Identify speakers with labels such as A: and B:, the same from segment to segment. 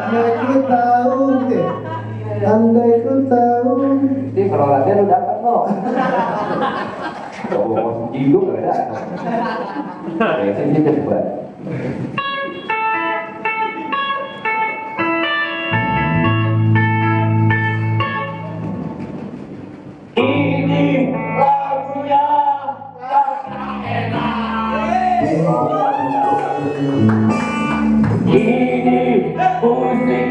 A: andai ku tahu gitu ya andai ku tahu. Jadi kalau latihan lu dapat loh kalau mau jilu gak ada. Ya ini coba.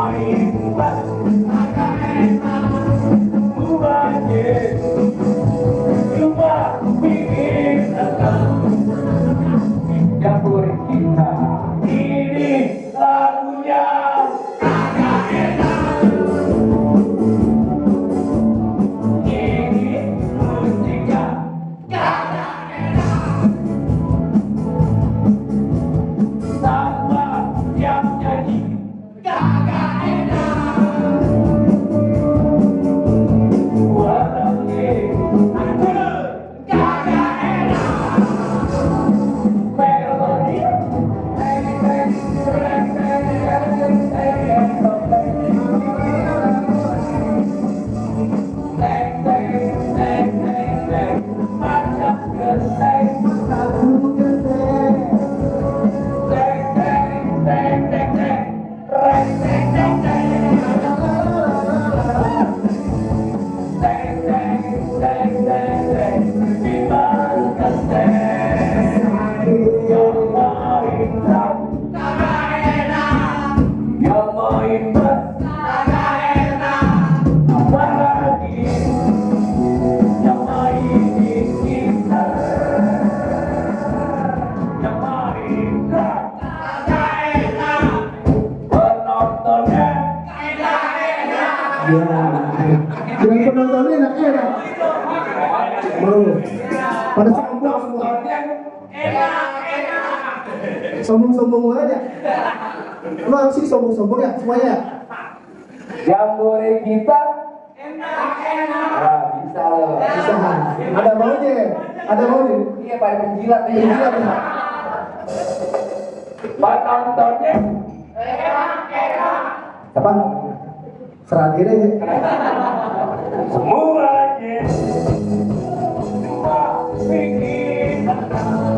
A: morning, I'm coming. Yang penontonnya
B: enak-enak. Mau. Pada sombong semua. Sombong-sombong aja. Emang sih sombong-sombong ya semuanya?
A: boleh kita Nah, bisa loh
B: Bisa. Ada maunya. Ada maunya.
A: iya pada penjilat nih
B: Iya, iya.
A: penontonnya
B: Apa? Serah diri
A: cuma bikin yang main